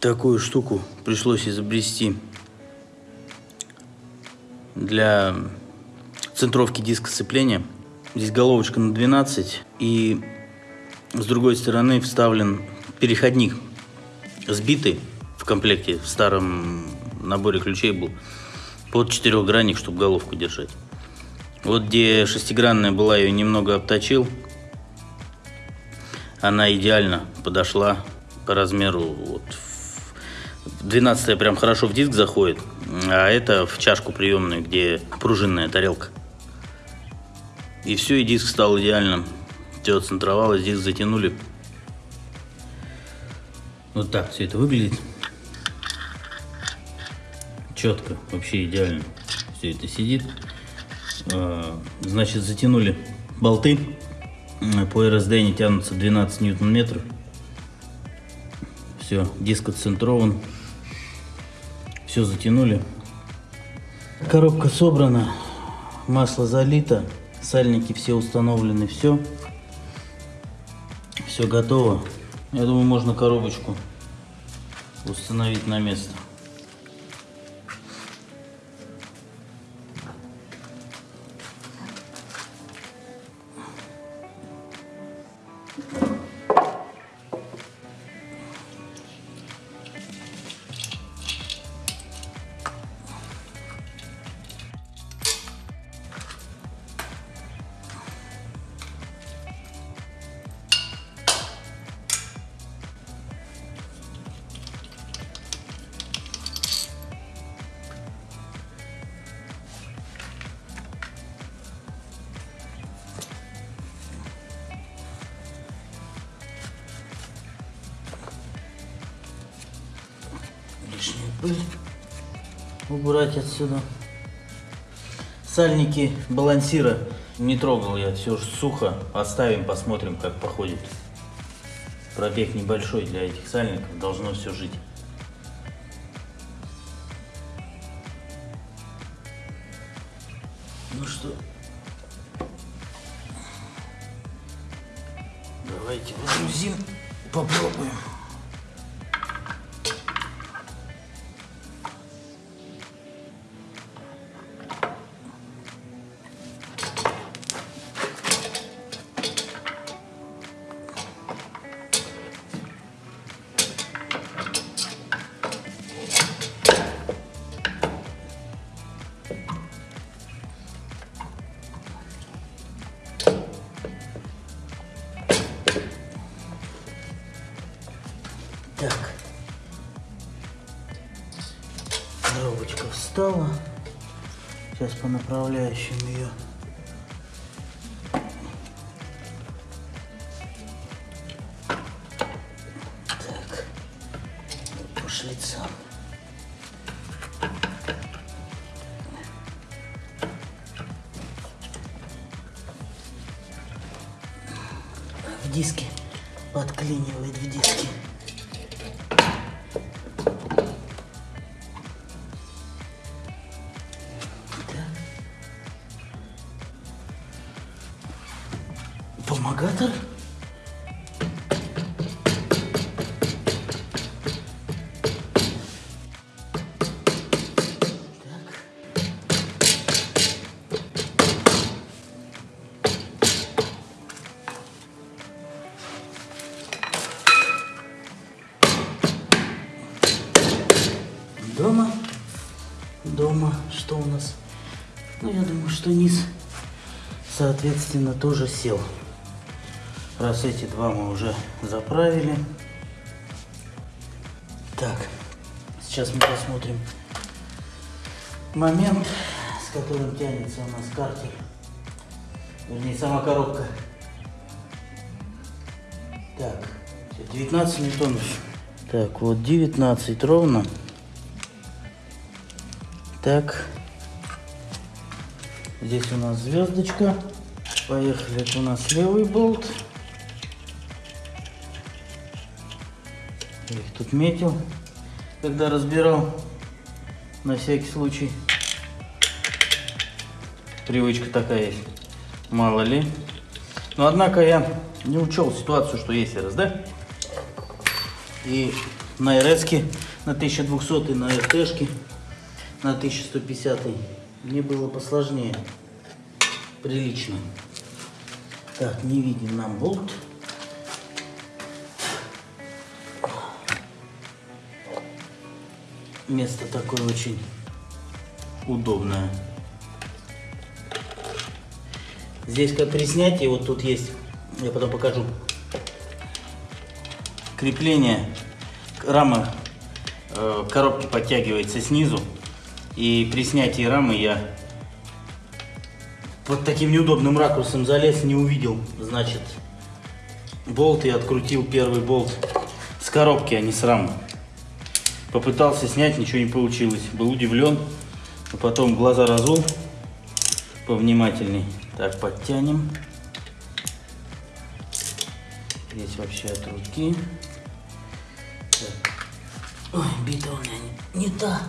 Такую штуку пришлось изобрести для центровки диска сцепления. Здесь головочка на 12 и с другой стороны вставлен переходник сбитый в комплекте, в старом наборе ключей был, под четырехгранник, чтобы головку держать. Вот где шестигранная была, ее немного обточил. Она идеально подошла по размеру. Вот, 12 прям хорошо в диск заходит, а это в чашку приемную, где пружинная тарелка. И все, и диск стал идеальным. Все центровалось, диск затянули. Вот так все это выглядит. Четко, вообще идеально. Все это сидит. А, значит, затянули болты. По РСД они тянутся 12 ньютон-метров. Все, диск отцентрован. Все затянули. Коробка собрана. Масло залито. Сальники все установлены. Все. Все готово. Я думаю, можно коробочку установить на место. Убрать отсюда. Сальники балансира не трогал я, все же сухо. Оставим, посмотрим, как походит. Пробег небольшой для этих сальников, должно все жить. Ну что, давайте выгрузим, попробуем. Коробочка встала. Сейчас по направляющим ее. Так. По. В диске. Подклинивает в диске. Дома. Что у нас? Ну, я думаю, что низ, соответственно, тоже сел. Раз эти два мы уже заправили. Так, сейчас мы посмотрим момент, с которым тянется у нас картер. Вернее, сама коробка. Так, 19 ньютонов. Так, вот 19 ровно. Так. Здесь у нас звездочка. Поехали. Это у нас левый болт. Я их тут метил, когда разбирал. На всякий случай. Привычка такая есть. Мало ли. Но однако я не учел ситуацию, что есть РСД. И на РС на 1200 на РТшке на 1150 мне было посложнее. Прилично. Так, не виден нам болт. Место такое очень удобное. Здесь как при снятии, вот тут есть, я потом покажу, крепление, рама э, коробки подтягивается снизу. И при снятии рамы я под таким неудобным ракурсом залез, не увидел, значит, болт и открутил первый болт с коробки, а не с рамы. Попытался снять, ничего не получилось. Был удивлен, но потом глаза разул повнимательней. Так, подтянем. Здесь вообще от руки. Ой, бита у меня не, не та.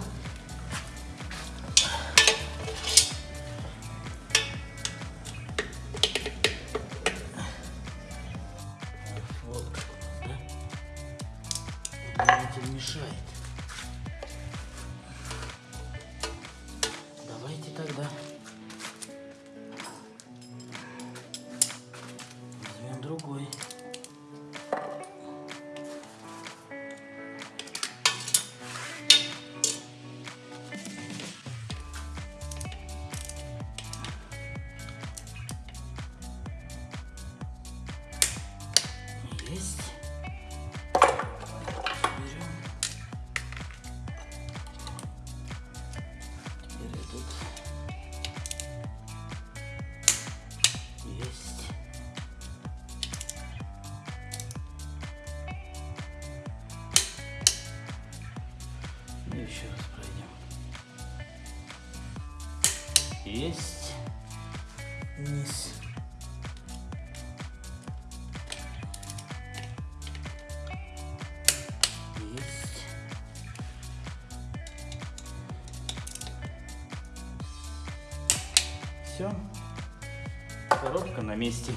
Есть. Низ. Есть. Все. Коробка на месте.